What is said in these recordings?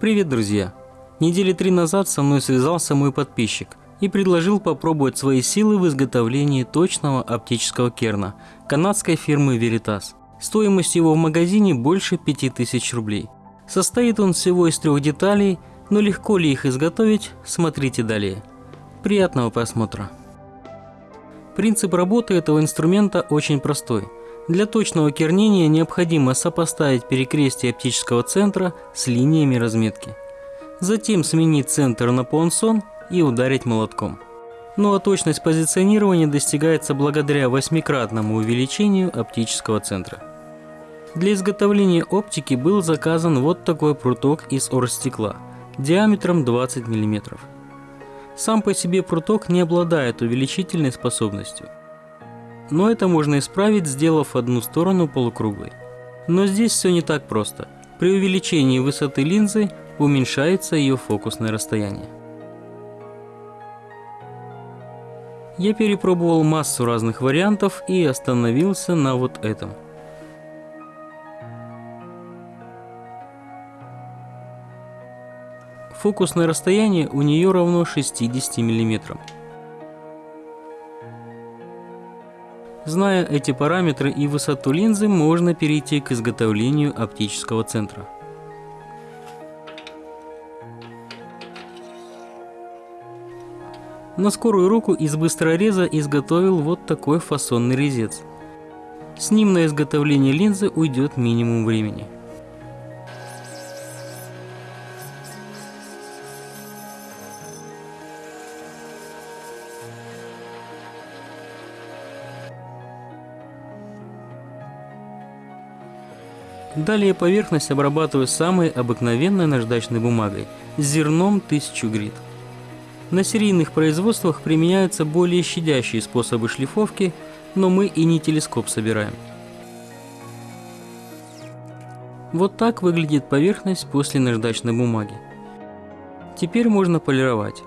Привет, друзья! Недели три назад со мной связался мой подписчик и предложил попробовать свои силы в изготовлении точного оптического керна канадской фирмы Veritas. Стоимость его в магазине больше 5000 рублей. Состоит он всего из трех деталей, но легко ли их изготовить, смотрите далее. Приятного просмотра! Принцип работы этого инструмента очень простой. Для точного кернения необходимо сопоставить перекрестие оптического центра с линиями разметки. Затем сменить центр на понсон и ударить молотком. Ну а точность позиционирования достигается благодаря восьмикратному увеличению оптического центра. Для изготовления оптики был заказан вот такой пруток из оргстекла диаметром 20 мм. Сам по себе пруток не обладает увеличительной способностью. Но это можно исправить, сделав одну сторону полукруглой. Но здесь все не так просто. При увеличении высоты линзы уменьшается ее фокусное расстояние. Я перепробовал массу разных вариантов и остановился на вот этом – Фокусное расстояние у нее равно 60 мм. Зная эти параметры и высоту линзы, можно перейти к изготовлению оптического центра. На скорую руку из быстрореза изготовил вот такой фасонный резец. С ним на изготовление линзы уйдет минимум времени. Далее поверхность обрабатываю самой обыкновенной наждачной бумагой зерном 1000 грит. На серийных производствах применяются более щадящие способы шлифовки, но мы и не телескоп собираем. Вот так выглядит поверхность после наждачной бумаги. Теперь можно полировать.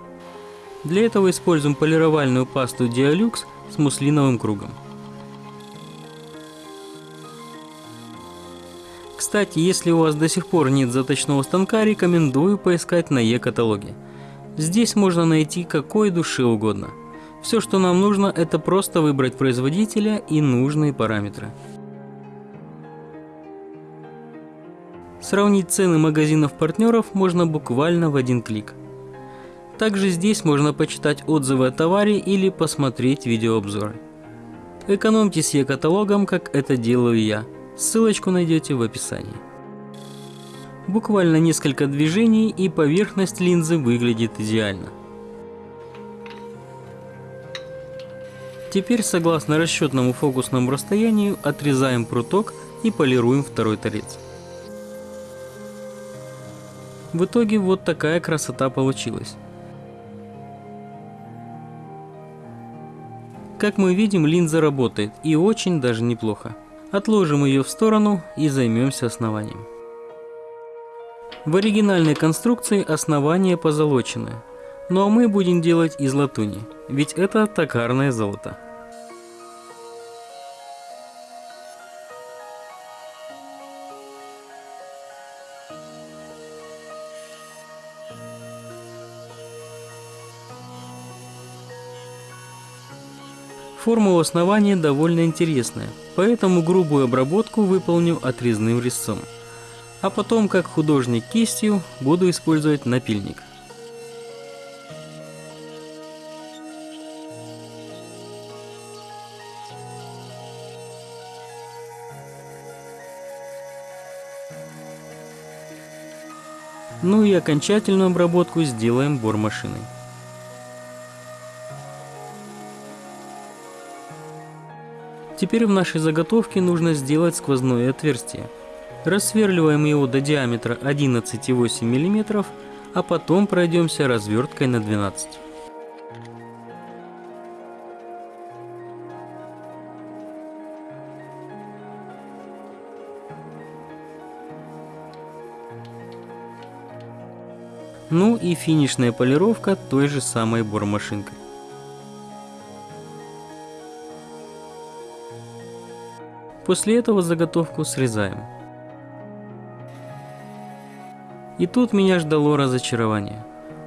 Для этого используем полировальную пасту Dialux с муслиновым кругом. Кстати, если у вас до сих пор нет заточного станка, рекомендую поискать на Е-каталоге. Здесь можно найти какой души угодно. Все, что нам нужно, это просто выбрать производителя и нужные параметры. Сравнить цены магазинов-партнеров можно буквально в один клик. Также здесь можно почитать отзывы о товаре или посмотреть видеообзоры. Экономьте с Е-каталогом, как это делаю я – Ссылочку найдете в описании. Буквально несколько движений и поверхность линзы выглядит идеально. Теперь согласно расчетному фокусному расстоянию отрезаем пруток и полируем второй торец. В итоге вот такая красота получилась. Как мы видим, линза работает и очень даже неплохо. Отложим ее в сторону и займемся основанием. В оригинальной конструкции основание позолоченное, ну а мы будем делать из латуни, ведь это токарное золото. Форма у основания довольно интересная, поэтому грубую обработку выполню отрезным резцом. А потом, как художник кистью, буду использовать напильник. Ну и окончательную обработку сделаем бормашиной. Теперь в нашей заготовке нужно сделать сквозное отверстие. Рассверливаем его до диаметра 11,8 мм, а потом пройдемся разверткой на 12 Ну и финишная полировка той же самой бормашинкой. После этого заготовку срезаем. И тут меня ждало разочарование.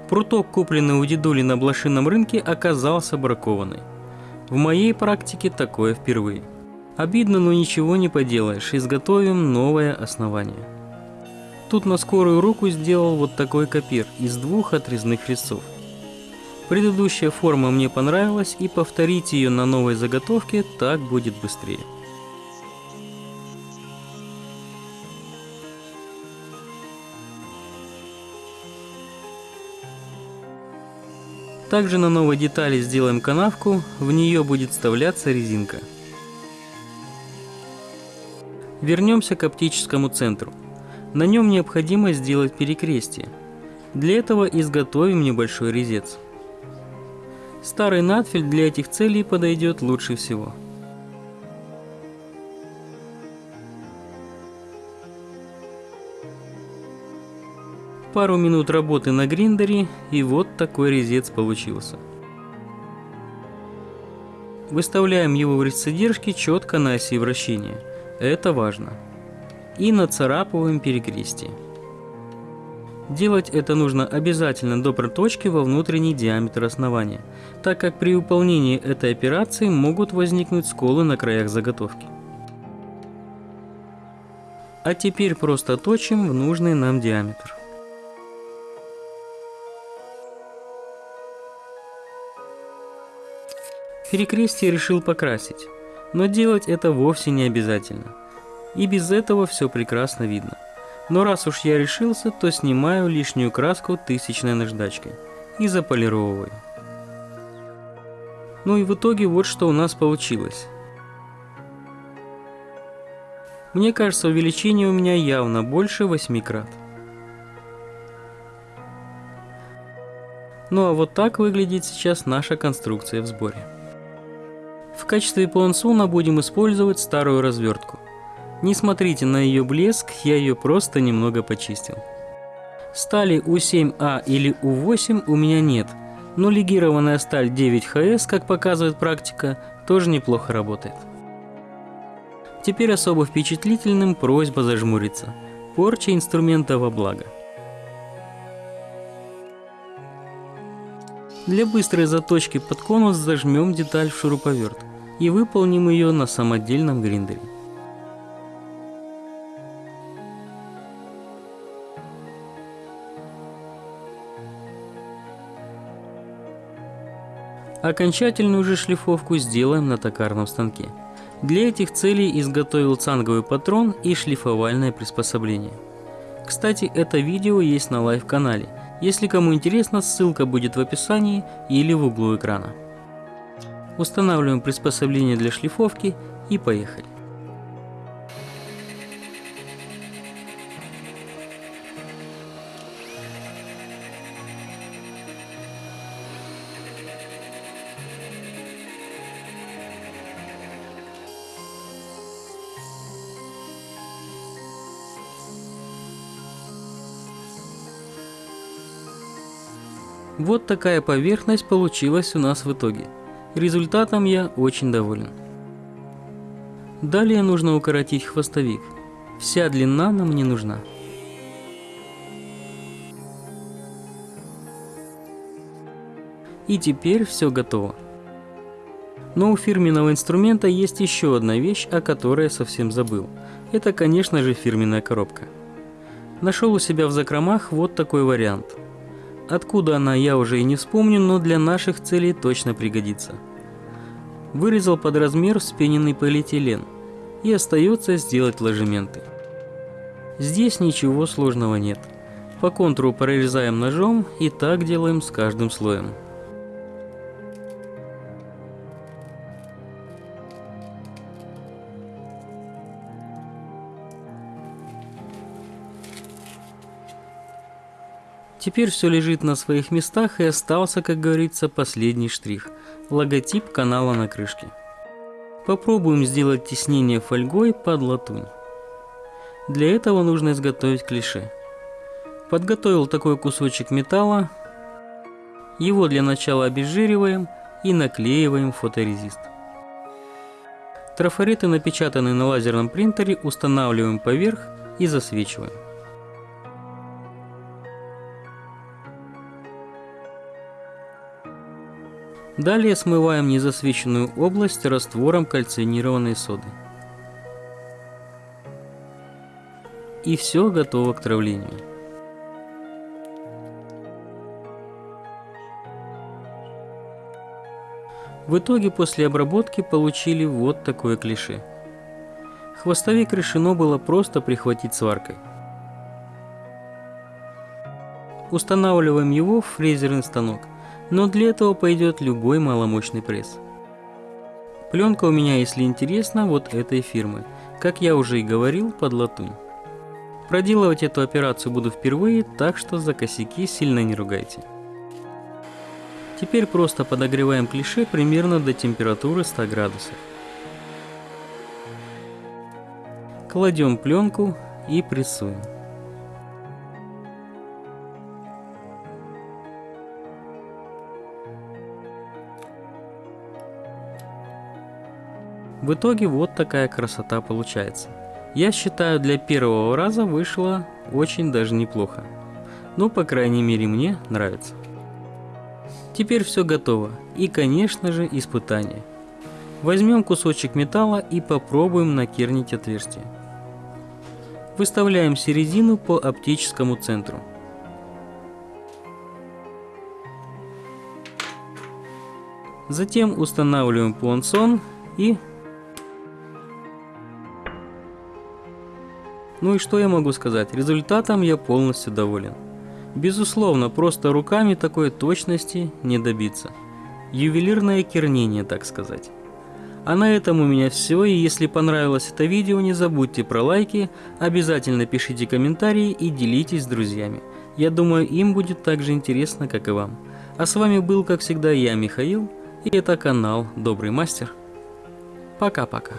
Пруток, купленный у дедули на блошином рынке, оказался бракованный. В моей практике такое впервые. Обидно, но ничего не поделаешь, изготовим новое основание. Тут на скорую руку сделал вот такой копир из двух отрезных резцов. Предыдущая форма мне понравилась и повторить ее на новой заготовке так будет быстрее. Также на новой детали сделаем канавку, в нее будет вставляться резинка. Вернемся к оптическому центру. На нем необходимо сделать перекрестие. Для этого изготовим небольшой резец. Старый надфиль для этих целей подойдет лучше всего. Пару минут работы на гриндере и вот такой резец получился. Выставляем его в резцедержке четко на оси вращения. Это важно. И нацарапываем перекрестие. Делать это нужно обязательно до проточки во внутренний диаметр основания, так как при выполнении этой операции могут возникнуть сколы на краях заготовки. А теперь просто точим в нужный нам диаметр. Перекрестие решил покрасить, но делать это вовсе не обязательно. И без этого все прекрасно видно. Но раз уж я решился, то снимаю лишнюю краску тысячной наждачкой и заполировываю. Ну и в итоге вот что у нас получилось. Мне кажется, увеличение у меня явно больше 8 крат. Ну а вот так выглядит сейчас наша конструкция в сборе. В качестве пуансуна будем использовать старую развертку. Не смотрите на ее блеск, я ее просто немного почистил. Стали У7А или У8 у меня нет, но легированная сталь 9ХС, как показывает практика, тоже неплохо работает. Теперь особо впечатлительным просьба зажмуриться. Порча инструмента во благо. Для быстрой заточки под конус зажмем деталь в шуруповерт и выполним ее на самодельном гриндере. Окончательную же шлифовку сделаем на токарном станке. Для этих целей изготовил цанговый патрон и шлифовальное приспособление. Кстати, это видео есть на live-канале – если кому интересно, ссылка будет в описании или в углу экрана. Устанавливаем приспособление для шлифовки и поехали. Вот такая поверхность получилась у нас в итоге. Результатом я очень доволен. Далее нужно укоротить хвостовик. Вся длина нам не нужна. И теперь все готово. Но у фирменного инструмента есть еще одна вещь, о которой я совсем забыл. Это, конечно же, фирменная коробка. Нашел у себя в закромах вот такой вариант – Откуда она, я уже и не вспомню, но для наших целей точно пригодится. Вырезал под размер вспененный полиэтилен. И остается сделать ложементы. Здесь ничего сложного нет. По контуру прорезаем ножом и так делаем с каждым слоем. Теперь все лежит на своих местах и остался, как говорится, последний штрих – логотип канала на крышке. Попробуем сделать теснение фольгой под латунь. Для этого нужно изготовить клише. Подготовил такой кусочек металла. Его для начала обезжириваем и наклеиваем фоторезист. Трафареты, напечатанные на лазерном принтере, устанавливаем поверх и засвечиваем. Далее смываем незасвеченную область раствором кальцинированной соды. И все готово к травлению. В итоге после обработки получили вот такое клише. Хвостовик решено было просто прихватить сваркой. Устанавливаем его в фрезерный станок, но для этого пойдет любой маломощный пресс. Пленка у меня, если интересно, вот этой фирмы, как я уже и говорил, под латунь. Проделывать эту операцию буду впервые, так что за косяки сильно не ругайте. Теперь просто подогреваем клише примерно до температуры 100 градусов. Кладем пленку и прессуем. В итоге вот такая красота получается. Я считаю, для первого раза вышло очень даже неплохо. Ну, по крайней мере, мне нравится. Теперь все готово. И, конечно же, испытание. Возьмем кусочек металла и попробуем накернить отверстие. Выставляем середину по оптическому центру. Затем устанавливаем пуансон и... Ну и что я могу сказать, результатом я полностью доволен. Безусловно, просто руками такой точности не добиться. Ювелирное кернение, так сказать. А на этом у меня все, и если понравилось это видео, не забудьте про лайки, обязательно пишите комментарии и делитесь с друзьями. Я думаю, им будет так же интересно, как и вам. А с вами был, как всегда, я, Михаил, и это канал Добрый Мастер. Пока-пока.